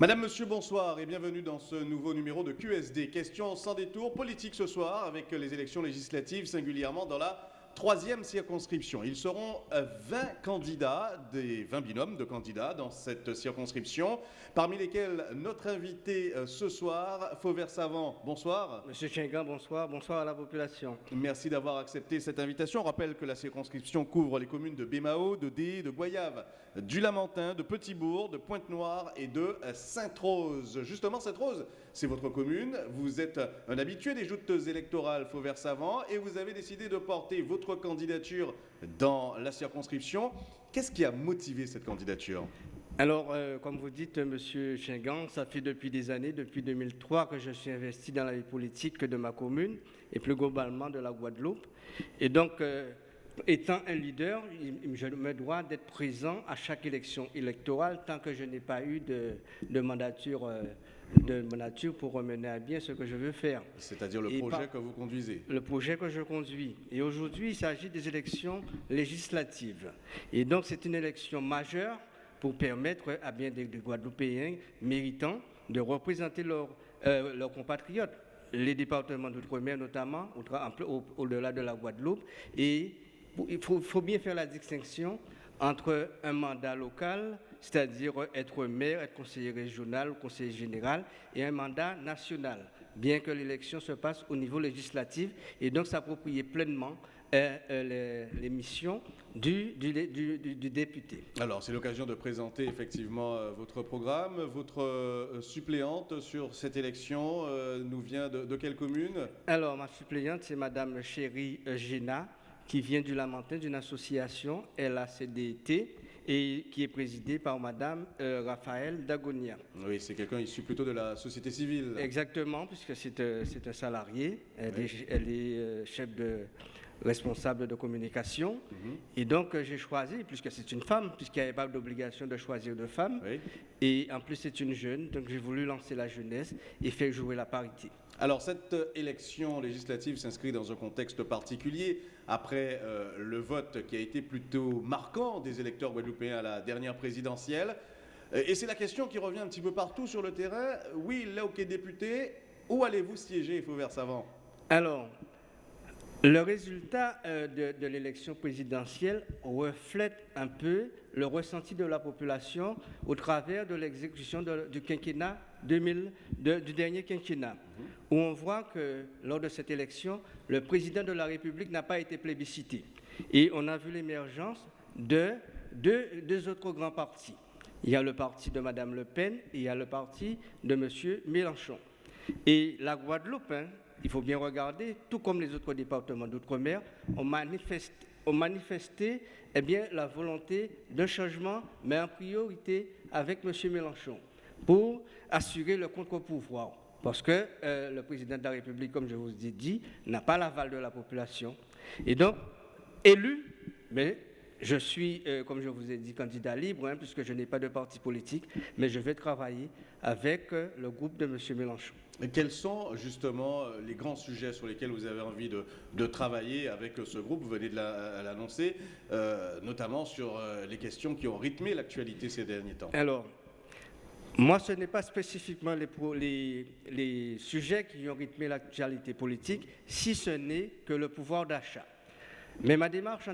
Madame, Monsieur, bonsoir et bienvenue dans ce nouveau numéro de QSD. Question sans détour politique ce soir avec les élections législatives singulièrement dans la troisième circonscription. Ils seront 20 euh, candidats, des 20 binômes de candidats dans cette circonscription, parmi lesquels notre invité euh, ce soir, Fauvert Savant. Bonsoir. Monsieur Chengan, bonsoir. Bonsoir à la population. Merci d'avoir accepté cette invitation. On rappelle que la circonscription couvre les communes de Bémao, de Dé, de Goyave, du Lamentin, de Petitbourg, de Pointe-Noire et de Sainte-Rose. Justement, Sainte-Rose, c'est votre commune. Vous êtes un habitué des joutes électorales Fauvert Savant et vous avez décidé de porter votre candidature dans la circonscription. Qu'est-ce qui a motivé cette candidature? Alors, euh, comme vous dites, Monsieur Chingan, ça fait depuis des années, depuis 2003, que je suis investi dans la vie politique de ma commune et plus globalement de la Guadeloupe. Et donc, euh, étant un leader, je me dois d'être présent à chaque élection électorale tant que je n'ai pas eu de, de mandature euh, de ma nature pour mener à bien ce que je veux faire. C'est-à-dire le projet que vous conduisez Le projet que je conduis. Et aujourd'hui, il s'agit des élections législatives. Et donc, c'est une élection majeure pour permettre à bien des, Guadeloupéens méritants de représenter euh, leurs compatriotes, les départements d'outre-mer notamment, au-delà de la Guadeloupe. Et il faut bien faire la distinction entre un mandat local c'est-à-dire être maire, être conseiller régional ou conseiller général, et un mandat national, bien que l'élection se passe au niveau législatif, et donc s'approprier pleinement euh, euh, les, missions du, du, député. Alors, c'est l'occasion de présenter effectivement euh, votre programme. Votre suppléante sur cette élection nous vient de, quelle commune? Alors, ma suppléante, c'est Madame Chérie Géna, qui vient du Lamentin, d'une association LACDT, et qui est présidée par Madame euh, Raphaël Dagonia. Oui, c'est quelqu'un issu plutôt de la société civile. Exactement, puisque c'est euh, un salarié. Elle est, euh, chef de responsable de communication. Mhm. Et donc, j'ai choisi, puisque c'est une femme, puisqu'il n'y avait pas d'obligation de choisir de femme. Et en plus, c'est une jeune, donc j'ai voulu lancer la jeunesse et faire jouer la parité. Alors cette élection législative s'inscrit dans un contexte particulier après euh, le vote qui a été plutôt marquant des électeurs guadeloupéens à la dernière présidentielle. Euh, et c'est la question qui revient un petit peu partout sur le terrain. Oui, là, ok, député, où allez-vous siéger, Fauvert Savant? Alors, le résultat euh, de, l'élection présidentielle reflète un peu le ressenti de la population au travers de l'exécution du quinquennat 2000, du dernier quinquennat, où on voit que lors de cette élection, le président de la République n'a pas été plébiscité. Et on a vu l'émergence de deux, autres grands partis. Il y a le parti de Mme Le Pen et il y a le parti de M. Mélenchon. Et la Guadeloupe, hein, il faut bien regarder, tout comme les autres départements d'outre-mer, ont manifesté, eh la volonté d'un changement, mais en priorité avec M. Mélenchon, pour assurer le contre-pouvoir. Parce que euh, le président de la République, comme je vous ai dit, n'a pas l'aval de la population. Et donc, élu, mais je suis, euh, comme je vous ai dit, candidat libre, hein, puisque je n'ai pas de parti politique, mais je vais travailler avec euh, le groupe de M. Mélenchon. Et quels sont justement les grands sujets sur lesquels vous avez envie de, travailler avec ce groupe? Vous venez de l'annoncer, euh, notamment sur les questions qui ont rythmé l'actualité ces derniers temps. Alors, moi, ce n'est pas spécifiquement les, les sujets qui ont rythmé l'actualité politique, si ce n'est que le pouvoir d'achat. Mais ma démarche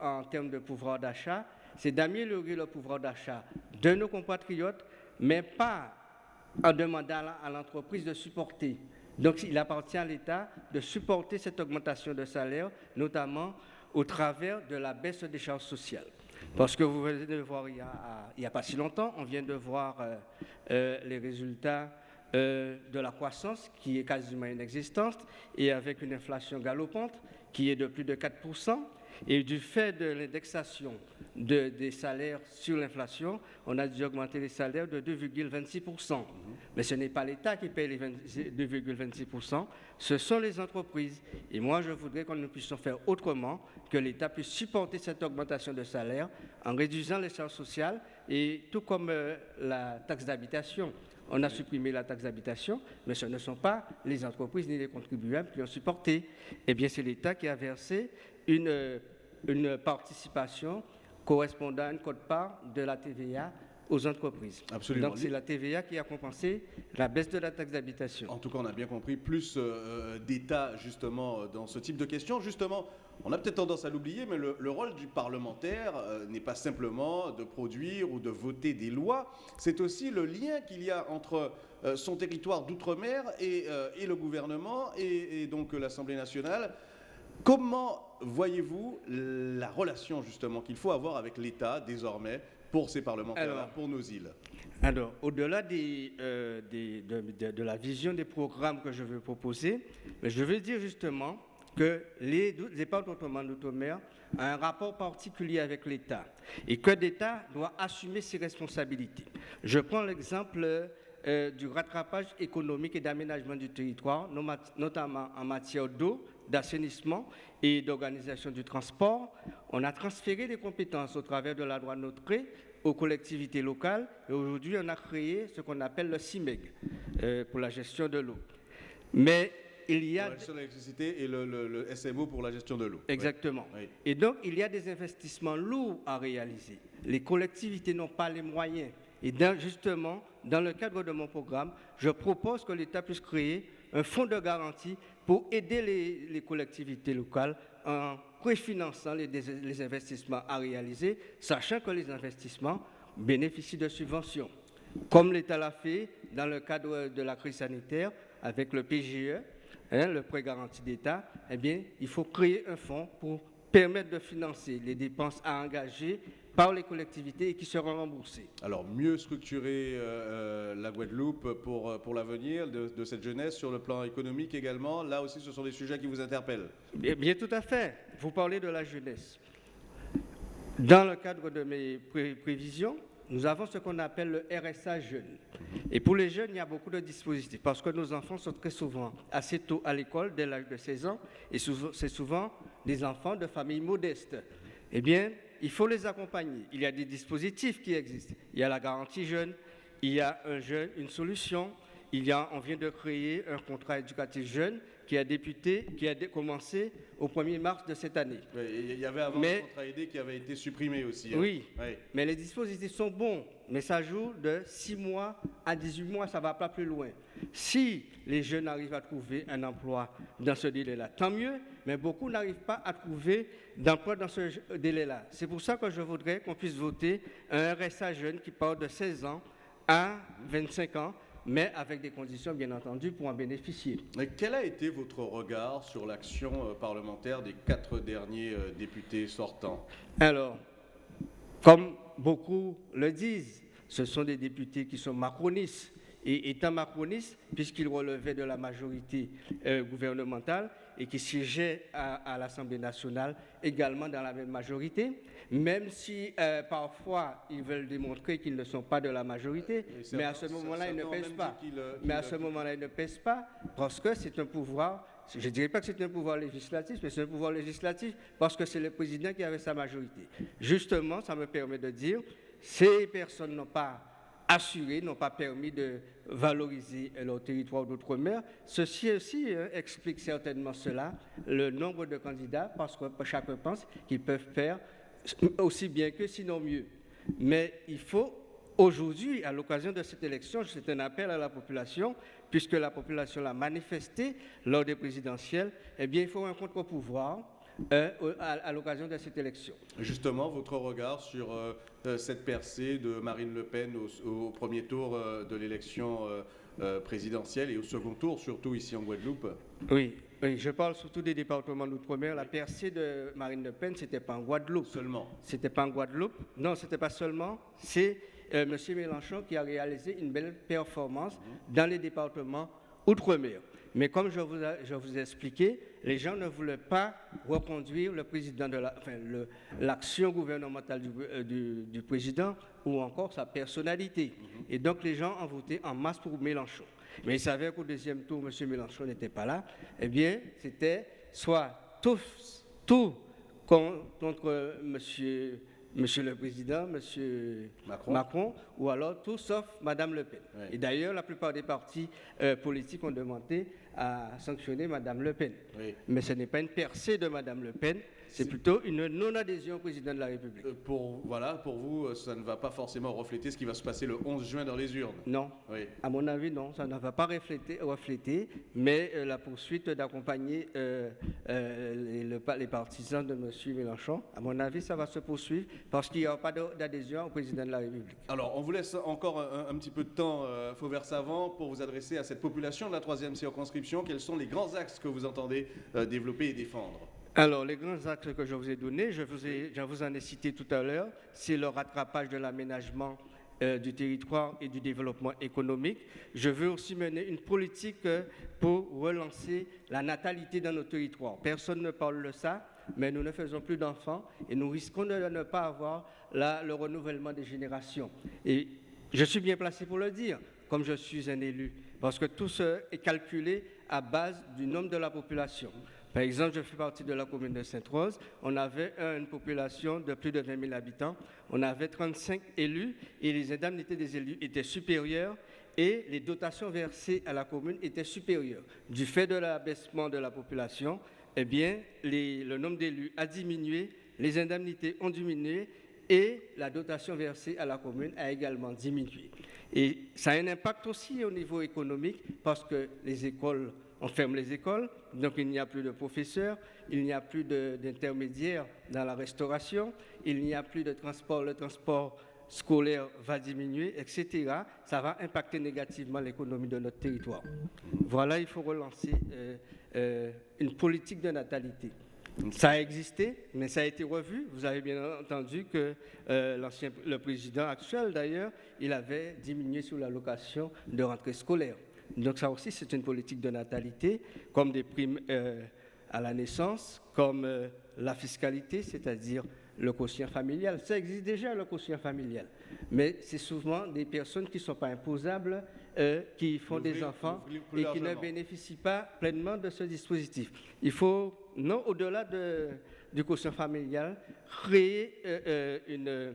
en, termes de pouvoir d'achat, c'est d'améliorer le pouvoir d'achat de nos compatriotes, mais pas en demandant à l'entreprise de supporter. Donc il appartient à l'État de supporter cette augmentation de salaire, notamment au travers de la baisse des charges sociales. Parce que vous venez de voir, il n'y a, pas si longtemps, on vient de voir euh, euh, les résultats euh, de la croissance qui est quasiment inexistante et avec une inflation galopante qui est de plus de 4%. Et du fait de l'indexation des salaires sur l'inflation, on a dû augmenter les salaires de 2,26%. Mais ce n'est pas l'État qui paye les 2,26%, ce sont les entreprises. Et moi, je voudrais qu'on ne puisse faire autrement, que l'État puisse supporter cette augmentation de salaire en réduisant les charges sociales et tout comme euh, la taxe d'habitation. On a supprimé la taxe d'habitation, mais ce ne sont pas les entreprises ni les contribuables qui ont supporté. Eh bien, c'est l'État qui a versé une, une participation correspondant à une cote-part de la TVA aux entreprises. Absolument. Donc c'est la TVA qui a compensé la baisse de la taxe d'habitation. En tout cas, on a bien compris plus euh, d'État justement dans ce type de questions. Justement, on a peut-être tendance à l'oublier, mais le, rôle du parlementaire euh, n'est pas simplement de produire ou de voter des lois, c'est aussi le lien qu'il y a entre euh, son territoire d'outre-mer et, et, le gouvernement et, et donc l'Assemblée nationale. Comment voyez-vous la relation justement qu'il faut avoir avec l'État désormais pour ces parlementaires, pour nos îles Alors, au-delà euh, de, la vision des programmes que je veux proposer, je veux dire justement que les départements d'outre-mer ont un rapport particulier avec l'État et que l'État doit assumer ses responsabilités. Je prends l'exemple euh, du rattrapage économique et d'aménagement du territoire, notamment en matière d'eau, d'assainissement et d'organisation du transport. On a transféré des compétences au travers de la loi Notre aux collectivités locales et aujourd'hui on a créé ce qu'on appelle le CIMEG euh, pour la gestion de l'eau. Mais il y a... Pour la gestion de l'électricité et le, SMO pour la gestion de l'eau. Exactement. Et donc il y a des investissements lourds à réaliser. Les collectivités n'ont pas les moyens. Et justement, dans le cadre de mon programme, je propose que l'État puisse créer un fonds de garantie pour aider les, collectivités locales en préfinançant les, investissements à réaliser, sachant que les investissements bénéficient de subventions. Comme l'État l'a fait dans le cadre de la crise sanitaire avec le PGE, hein, le prêt garanti d'État, eh bien, il faut créer un fonds pour permettre de financer les dépenses à engager par les collectivités et qui seront remboursées. Alors, mieux structurer euh, euh, la Guadeloupe pour, euh, pour l'avenir de, cette jeunesse sur le plan économique également, là aussi, ce sont des sujets qui vous interpellent Bien, bien tout à fait. Vous parlez de la jeunesse. Dans le cadre de mes prévisions, nous avons ce qu'on appelle le RSA jeune. Et pour les jeunes, il y a beaucoup de dispositifs parce que nos enfants sont très souvent assez tôt à l'école, dès l'âge de 16 ans, et c'est souvent des enfants de familles modestes. Eh bien, il faut les accompagner. Il y a des dispositifs qui existent. Il y a la garantie jeune, il y a une solution. Il y a, on vient de créer un contrat éducatif jeune qui a débuté, qui a commencé au 1er mars de cette année. il y avait avant mais, contrat aidé qui avait été supprimé aussi. Hein. Oui, mais les dispositifs sont bons, mais ça joue de 6 mois à 18 mois, ça ne va pas plus loin. Si les jeunes arrivent à trouver un emploi dans ce délai-là, tant mieux, mais beaucoup n'arrivent pas à trouver d'emploi dans ce délai-là. C'est pour ça que je voudrais qu'on puisse voter un RSA jeune qui part de 16 ans à 25 ans mais avec des conditions, bien entendu, pour en bénéficier. Mais quel a été votre regard sur l'action euh, parlementaire des quatre derniers euh, députés sortants? Alors, comme beaucoup le disent, ce sont des députés qui sont macronistes. Et étant macronistes, puisqu'ils relevaient de la majorité euh, gouvernementale, et qui siégeaient à, l'Assemblée nationale également dans la même majorité, même si euh, parfois ils veulent démontrer qu'ils ne sont pas de la majorité, mais à ce moment-là, ils ne pèsent pas. Euh, mais à ce moment-là, ils ne pèsent pas parce que c'est un pouvoir je ne dirais pas que c'est un pouvoir législatif, mais c'est un pouvoir législatif parce que c'est le président qui avait sa majorité. Justement, ça me permet de dire, ces personnes n'ont pas assuré, n'ont pas permis de valoriser leur territoire d'outre-mer. Ceci aussi hein, explique certainement cela, le nombre de candidats, parce que chacun pense qu'ils peuvent faire aussi bien que sinon mieux. Mais il faut aujourd'hui, à l'occasion de cette élection, c'est un appel à la population, puisque la population l'a manifesté lors des présidentielles, eh bien il faut un contre-pouvoir euh, à, l'occasion de cette élection. Justement, votre regard sur euh, euh, cette percée de Marine Le Pen au, premier tour de l'élection présidentielle et au second tour, surtout ici en Guadeloupe? Oui, je parle surtout des départements d'outre-mer. La percée de Marine Le Pen, c'était pas en Guadeloupe. Seulement? C'était pas en Guadeloupe. Non, c'était pas seulement. C'est M. Mélenchon qui a réalisé une belle performance mhm. dans les départements outre-mer. Mais comme je vous, ai, je vous ai expliqué, les gens ne voulaient pas reconduire le président de la, enfin, l'action gouvernementale euh, du, du, président ou encore sa personnalité. Mhm. Et donc les gens ont voté en masse pour Mélenchon. Mais ils savaient qu'au deuxième tour, M. Mélenchon n'était pas là. Eh bien, c'était soit tout, tout contre M. Monsieur le Président, Monsieur Macron. ou alors tout sauf Madame Le Pen. Et d'ailleurs, la plupart des partis euh, politiques ont demandé à sanctionner Madame Le Pen. Mais ce n'est pas une percée de Madame Le Pen, c'est plutôt une non-adhésion au président de la République. Euh, pour, voilà, pour vous, euh, ça ne va pas forcément refléter ce qui va se passer le 11 juin dans les urnes. Non. Oui. À mon avis, non, ça ne va pas refléter, refléter mais euh, la poursuite d'accompagner euh, les, le pa- les partisans de M. Mélenchon, à mon avis, ça va se poursuivre parce qu'il n'y aura pas d'adhésion au président de la République. Alors, on vous laisse encore un, un petit peu de temps, Fauvert Savant, pour vous adresser à cette population de la troisième circonscription. Quels sont les grands axes que vous entendez développer et défendre? Alors, les grands axes que je vous ai donnés, je vous, en ai cité tout à l'heure, c'est le rattrapage de l'aménagement euh, du territoire et du développement économique. Je veux aussi mener une politique euh, pour relancer la natalité dans nos territoires. Personne ne parle de ça, mais nous ne faisons plus d'enfants et nous risquons de ne pas avoir le renouvellement des générations. Et je suis bien placé pour le dire, comme je suis un élu, parce que tout ce est calculé à base du nombre de la population. Par exemple, je fais partie de la commune de Sainte-Rose. On avait une population de plus de 20 000 habitants. On avait 35 élus et les indemnités des élus étaient supérieures et les dotations versées à la commune étaient supérieures. Du fait de l'abaissement de la population, eh bien, le nombre d'élus a diminué, les indemnités ont diminué et la dotation versée à la commune a également diminué. Et ça a un impact aussi au niveau économique parce que les écoles, on ferme les écoles, donc il n'y a plus de professeurs, il n'y a plus d'intermédiaires dans la restauration, il n'y a plus de transport, le transport scolaire va diminuer, etc. Ça va impacter négativement l'économie de notre territoire. Voilà, il faut relancer euh, euh, une politique de natalité. Ça a existé, mais ça a été revu. Vous avez bien entendu que euh, le président actuel, d'ailleurs, il avait diminué sur l'allocation de rentrée scolaire. Donc ça aussi, c'est une politique de natalité, comme des primes euh, à la naissance, comme euh, la fiscalité, c'est-à-dire le quotient familial. Ça existe déjà, le quotient familial. Mais c'est souvent des personnes qui ne sont pas imposables, euh, qui font des enfants et qui ne bénéficient pas pleinement de ce dispositif. Il faut, non au-delà de- du quotient familial, créer euh, euh, une,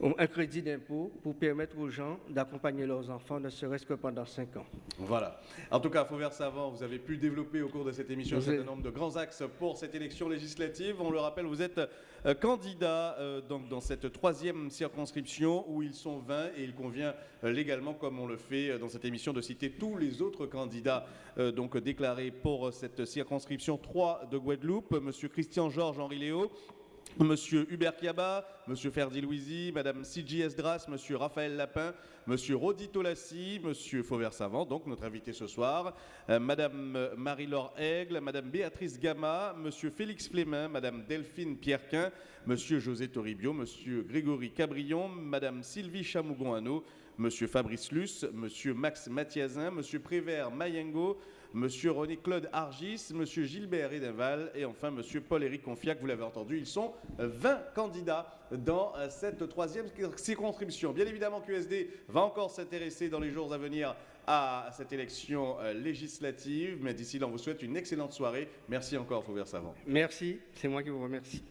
un crédit d'impôt pour permettre aux gens d'accompagner leurs enfants, ne serait-ce que pendant 5 ans. Voilà. En tout cas, Fauvert Savant, vous avez pu développer au cours de cette émission un certain nombre de grands axes pour cette élection législative. On le rappelle, vous êtes euh, candidat euh, donc, dans cette troisième circonscription où ils sont 20 et il convient euh, légalement, comme on le fait dans cette émission, de citer tous les autres candidats donc, déclarés pour cette circonscription 3 de Guadeloupe. Monsieur Christian Georges Henri Léo, Monsieur Hubert Kiaba, Monsieur Ferdi Louisi, Madame Siji Esdras, Monsieur Raphaël Lapin, Monsieur Rodi Tolassi, Monsieur Fauvert Savant, donc notre invité ce soir, euh, Madame euh, Marie-Laure Aigle, Madame Béatrice Gama, Monsieur Félix Flémin, Madame Delphine Pierrequin, Monsieur José Toribio, Monsieur Grégory Cabrion, Madame Sylvie Chamougon-Hano, Monsieur Fabrice Luce, Monsieur Max Mathiazin, Monsieur Prévert Mayengo, Monsieur René-Claude Argis, Monsieur Gilbert Edenval et enfin Monsieur Paul-Éric Confiac, vous l'avez entendu, ils sont euh, 20 candidats dans euh, cette troisième circonscription. Bien évidemment, QSD va encore s'intéresser dans les jours à venir à cette élection euh, législative, mais d'ici là, on vous souhaite une excellente soirée. Merci encore, Fauvert Savant. Merci, c'est moi qui vous remercie.